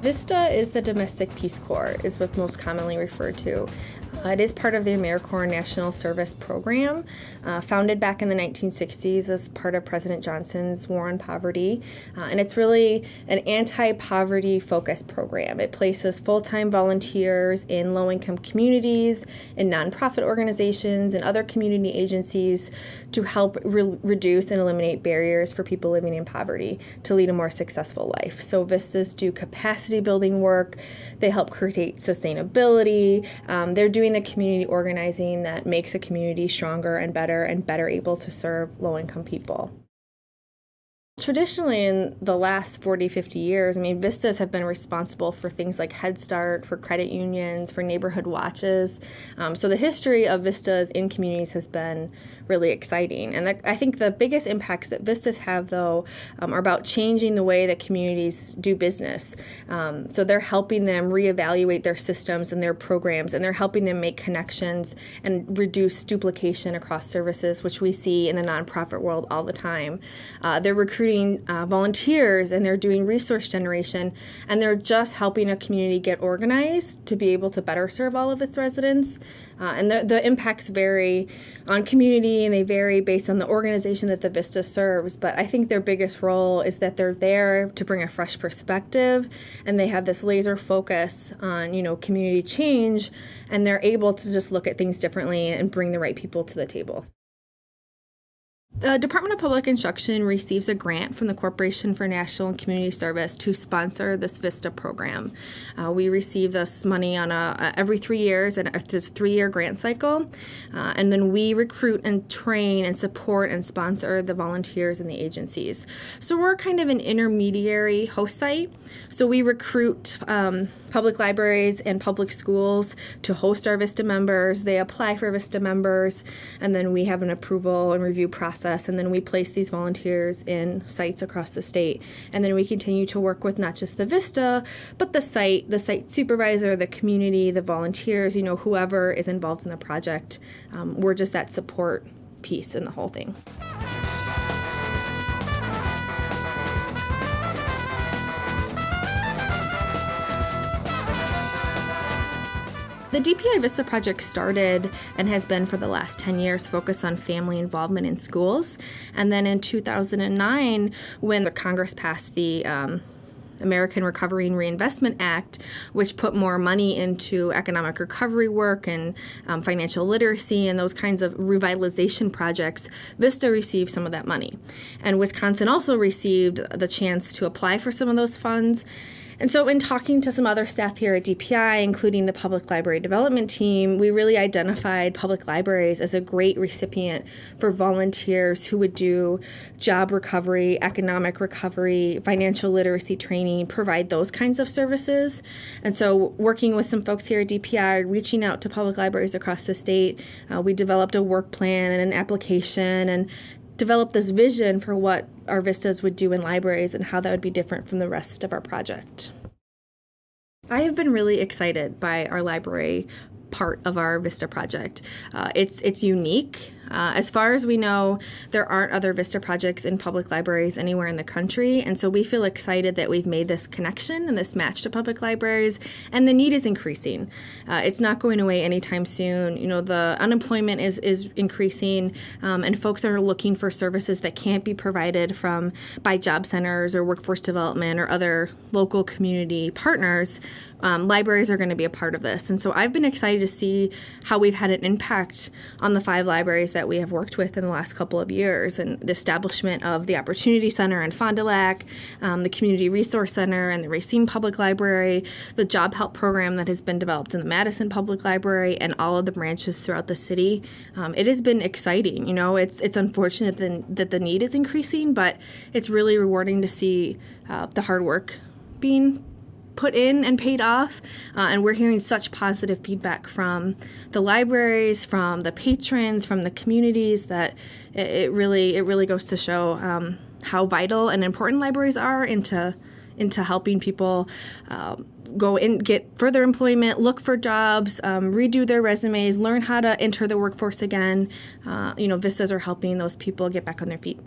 VISTA is the Domestic Peace Corps, is what's most commonly referred to. Uh, it is part of the AmeriCorps National Service Program, uh, founded back in the 1960s as part of President Johnson's War on Poverty. Uh, and it's really an anti poverty focused program. It places full time volunteers in low income communities, in nonprofit organizations, and other community agencies to help re- reduce and eliminate barriers for people living in poverty to lead a more successful life. So, VISTAs do capacity building work, they help create sustainability, um, they're doing the community organizing that makes a community stronger and better and better able to serve low income people. Traditionally, in the last 40, 50 years, I mean, Vistas have been responsible for things like Head Start, for credit unions, for neighborhood watches. Um, so the history of Vistas in communities has been really exciting. And I think the biggest impacts that Vistas have, though, um, are about changing the way that communities do business. Um, so they're helping them reevaluate their systems and their programs, and they're helping them make connections and reduce duplication across services, which we see in the nonprofit world all the time. Uh, they're recruiting recruiting uh, volunteers and they're doing resource generation and they're just helping a community get organized to be able to better serve all of its residents. Uh, and the, the impacts vary on community and they vary based on the organization that the Vista serves. But I think their biggest role is that they're there to bring a fresh perspective and they have this laser focus on, you know, community change and they're able to just look at things differently and bring the right people to the table. The Department of Public Instruction receives a grant from the Corporation for National and Community Service to sponsor this VISTA program. Uh, we receive this money on a, a every three years, and it's a three-year grant cycle, uh, and then we recruit and train and support and sponsor the volunteers and the agencies. So we're kind of an intermediary host site. So we recruit um, public libraries and public schools to host our VISTA members. They apply for VISTA members, and then we have an approval and review process, and then we place these volunteers in sites across the state. And then we continue to work with not just the VISTA, but the site, the site supervisor, the community, the volunteers, you know, whoever is involved in the project. Um, we're just that support piece in the whole thing. The DPI Vista project started and has been for the last 10 years focused on family involvement in schools. And then in 2009, when the Congress passed the um, American Recovery and Reinvestment Act, which put more money into economic recovery work and um, financial literacy and those kinds of revitalization projects, Vista received some of that money. And Wisconsin also received the chance to apply for some of those funds. And so, in talking to some other staff here at DPI, including the public library development team, we really identified public libraries as a great recipient for volunteers who would do job recovery, economic recovery, financial literacy training, provide those kinds of services. And so, working with some folks here at DPI, reaching out to public libraries across the state, uh, we developed a work plan and an application and develop this vision for what our vistas would do in libraries and how that would be different from the rest of our project. I have been really excited by our library part of our Vista project. Uh, it's it's unique. Uh, as far as we know, there aren't other Vista projects in public libraries anywhere in the country, and so we feel excited that we've made this connection and this match to public libraries, and the need is increasing. Uh, it's not going away anytime soon. You know, the unemployment is is increasing, um, and folks are looking for services that can't be provided from by job centers or workforce development or other local community partners. Um, libraries are going to be a part of this, and so I've been excited to see how we've had an impact on the five libraries that we have worked with in the last couple of years, and the establishment of the Opportunity Center in Fond du Lac, um, the Community Resource Center, and the Racine Public Library, the Job Help Program that has been developed in the Madison Public Library, and all of the branches throughout the city. Um, it has been exciting. You know, it's it's unfortunate that, that the need is increasing, but it's really rewarding to see uh, the hard work being put in and paid off. Uh, and we're hearing such positive feedback from the libraries, from the patrons, from the communities that it, it really it really goes to show um, how vital and important libraries are into into helping people. Um, go and get further employment, look for jobs, um, redo their resumes, learn how to enter the workforce again. Uh, you know, Vistas are helping those people get back on their feet.